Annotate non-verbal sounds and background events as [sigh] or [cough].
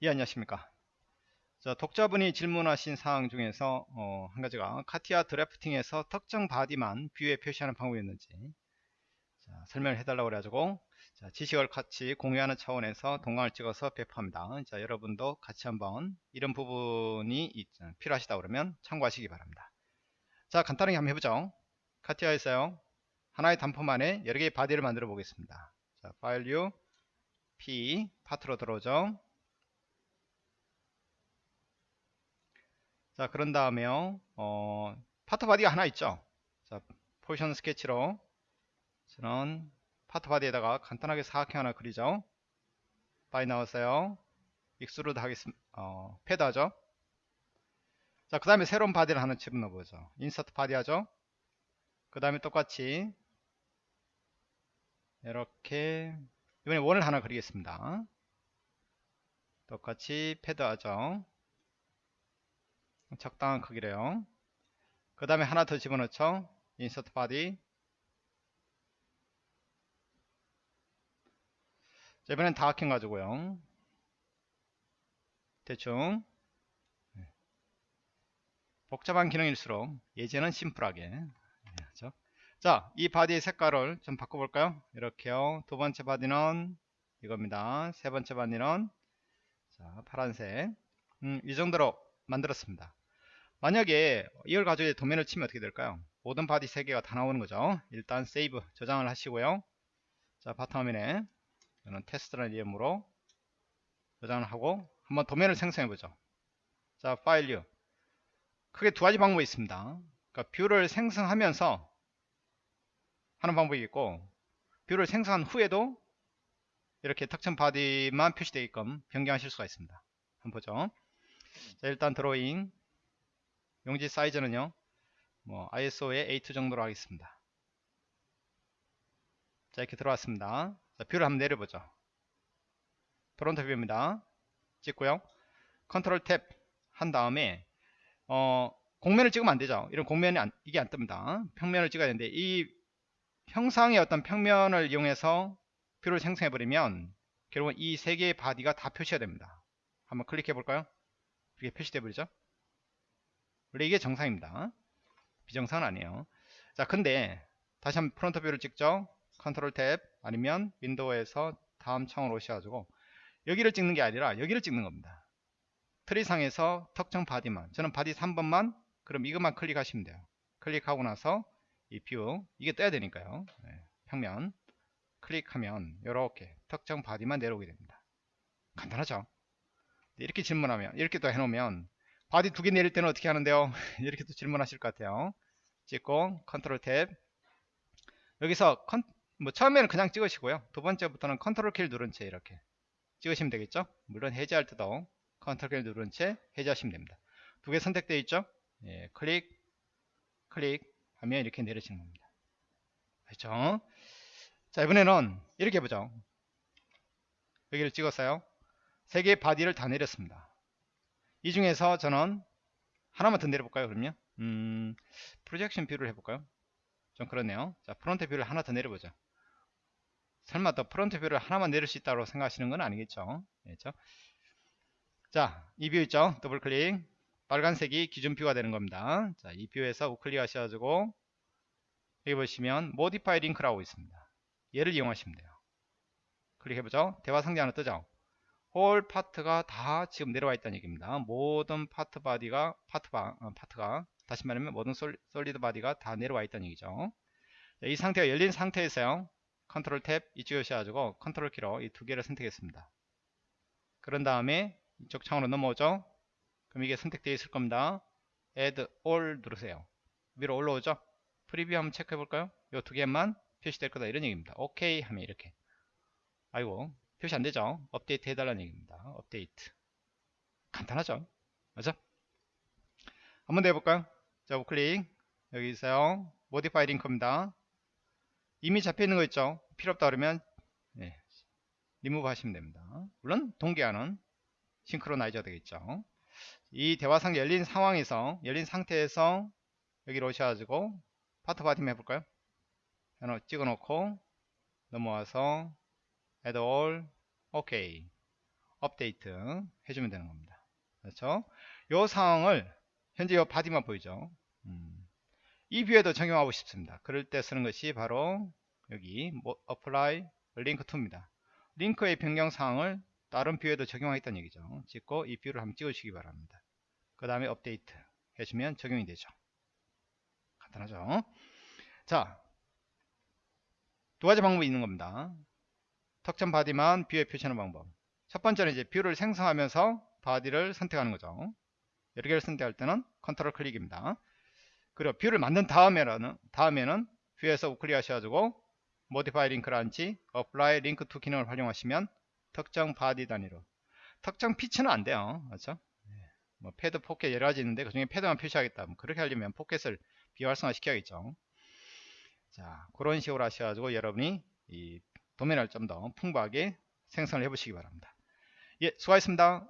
예 안녕하십니까. 자, 독자분이 질문하신 사항 중에서 어, 한 가지가 카티아 drafting에서 특정 body만 view에 표시하는 방법이었는지 자, 설명을 해달라고 그래가지고 자, 지식을 같이 공유하는 차원에서 동강을 찍어서 배포합니다. 자 여러분도 같이 한번 이런 부분이 있, 필요하시다 그러면 참고하시기 바랍니다. 자 간단하게 한번 해보죠. 카티아에서요 하나의 단품 안에 여러 개의 body를 만들어 보겠습니다. 자 파일 류 P 파트로 들어오죠 자 그런 다음에요. 어, part body가 하나 있죠. 자 포지션 스케치로 저는 part body에다가 간단하게 사각형 하나 그리죠. 바이 나왔어요. extrude 하겠습니다 어, 패드 하죠. 자 그 다음에 새로운 body를 하나 집어넣어 보죠. insert body 하죠. 그 다음에 똑같이 이렇게 이번에 원을 하나 그리겠습니다. 똑같이 패드 하죠 적당한 크기로요 그 다음에 하나 더 집어넣죠 insert body 자, 이번엔 다각형 가지고요 대충 네. 복잡한 기능일수록 예제는 simple하게 하죠. 자, 이 body의 색깔을 좀 바꿔볼까요? 이렇게요. 두 번째 body는 이겁니다. 세 번째 body는 자, 파란색. 음, 이 정도로 만들었습니다. 만약에 이걸 가지고 도면을 치면 어떻게 될까요? 모든 body 3개가 다 나오는 거죠. 일단 save 저장을 하시고요. 자 바탕화면에 저는 테스트라는 이름으로 저장을 하고 한번 도면을 생성해 보죠. 자 파일류 크게 두 가지 방법이 있습니다. 그러니까 view를 생성하면서 하는 방법이 있고 view를 생성한 후에도 이렇게 특정 body만 표시되게끔 변경하실 수가 있습니다. 한번 보죠. 자 일단 드로잉 용지 사이즈는요 뭐 ISO에 A2 정도로 하겠습니다. 자 이렇게 들어왔습니다. 자 view를 한번 내려보죠. front view입니다. 찍고요. control tab 한 다음에 어 곡면을 찍으면 안되죠. 이런 곡면이 안, 이게 안 뜹니다. 평면을 찍어야 되는데 이 형상의 어떤 평면을 이용해서 view를 생성해 버리면 결국은 이 세 개의 body가 다 표시가 됩니다. 한번 클릭해 볼까요? 이게 표시돼 버리죠 원래 이게 정상입니다. 비정상은 아니에요. 자, 근데 다시 한번 front view를 찍죠. 컨트롤 탭 아니면 윈도우에서 다음 창으로 오셔가지고 여기를 찍는 게 아니라 여기를 찍는 겁니다. 트리상에서 특정 바디만 저는 바디 3번만 그럼 이것만 클릭하시면 돼요. 클릭하고 나서 이 view 이게 떠야 되니까요. 네, 평면 클릭하면 이렇게 특정 바디만 내려오게 됩니다. 간단하죠? 이렇게 질문하면 이렇게 또 해놓으면 바디 두 개 내릴 때는 어떻게 하는데요? [laughs] 이렇게 또 질문하실 것 같아요. 찍고 컨트롤 탭. 여기서 컨, 뭐 처음에는 그냥 찍으시고요. 두 번째부터는 컨트롤 키를 누른 채 이렇게 찍으시면 되겠죠? 물론 해제할 때도 컨트롤 키를 누른 채 해제하시면 됩니다. 두 개 선택되어 있죠? 예, 클릭 클릭 하면 이렇게 내리시는 겁니다. 그렇죠? 자 이번에는 이렇게 해보죠. 여기를 찍었어요. 세 개의 바디를 다 내렸습니다 이 중에서 저는 하나만 더 내려볼까요 그러면? 음, projection view를 해볼까요? 좀 그렇네요. 자 front view를 하나 더 내려보죠. 설마 더 front view를 하나만 내릴 수 있다고 생각하시는 건 아니겠죠? 그렇죠? 자 이 view 있죠? 더블 클릭 빨간색이 기준 view가 되는 겁니다. 자 이 view에서 우클릭 하셔가지고 여기 보시면 modify link라고 있습니다. 얘를 이용하시면 돼요. 클릭해보죠. 대화 상자 하나 뜨죠 whole part가 다 지금 내려와 있다는 얘기입니다. 모든 part body가 part 바, 어, part가 다시 말하면 모든 솔, solid body가 다 내려와 있다는 얘기죠. 이 상태가 열린 상태에서요. 컨트롤 탭 이쪽에 오셔가지고 컨트롤 키로 이 두 개를 선택했습니다. 그런 다음에 이쪽 창으로 넘어오죠. 그럼 이게 선택되어 있을 겁니다. Add All 누르세요. 위로 올라오죠. preview 한번 체크해 볼까요? 이 두 개만 표시될 거다 이런 얘기입니다. 오케이 하면 이렇게. 아이고 표시 안되죠? 업데이트 해달라는 얘기입니다. 업데이트. 간단하죠? 맞죠 한번 더 해볼까요? 자 우클릭. 여기 있어요. modify link입니다. 이미 잡혀있는 거 있죠? 필요 없다 그러면 네, 리무브 하시면 됩니다. 물론 동기화는 synchronize 되겠죠. 이 대화상자 열린 상황에서 열린 상태에서 여기로 오셔가지고 part body만 해볼까요? 하나 찍어놓고 넘어와서 add all 오케이 업데이트 해주면 되는 겁니다. 그렇죠? 요 상황을 현재 요 바디만 보이죠? 음. 이 view에도 적용하고 싶습니다. 그럴 때 쓰는 것이 바로 여기 뭐, apply link to입니다. 링크의 변경 사항을 다른 view에도 적용하겠다는 얘기죠. 찍고 이 view를 한번 찍으시기 바랍니다. 그 다음에 업데이트 해주면 적용이 되죠. 간단하죠? 자, 두 가지 방법이 있는 겁니다. 특정 바디만 view에 표시하는 방법. 첫 번째는 이제 view를 생성하면서 바디를 선택하는 거죠. 여러 개를 선택할 때는 컨트롤 클릭입니다. 그리고 view를 만든 다음에는 다음에는 view에서 우클릭 하셔가지고 link 란치, apply link to 기능을 활용하시면 특정 바디 단위로 특정 feature는 안 돼요. 그렇죠? 뭐 패드, 포켓 여러 가지 있는데 그 중에 패드만 표시하겠다. 뭐 그렇게 하려면 포켓을 비활성화 시켜야겠죠. 자, 그런 식으로 하셔가지고 여러분이 이 도면을 좀 더 풍부하게 생성을 해보시기 바랍니다. 예, 수고하셨습니다.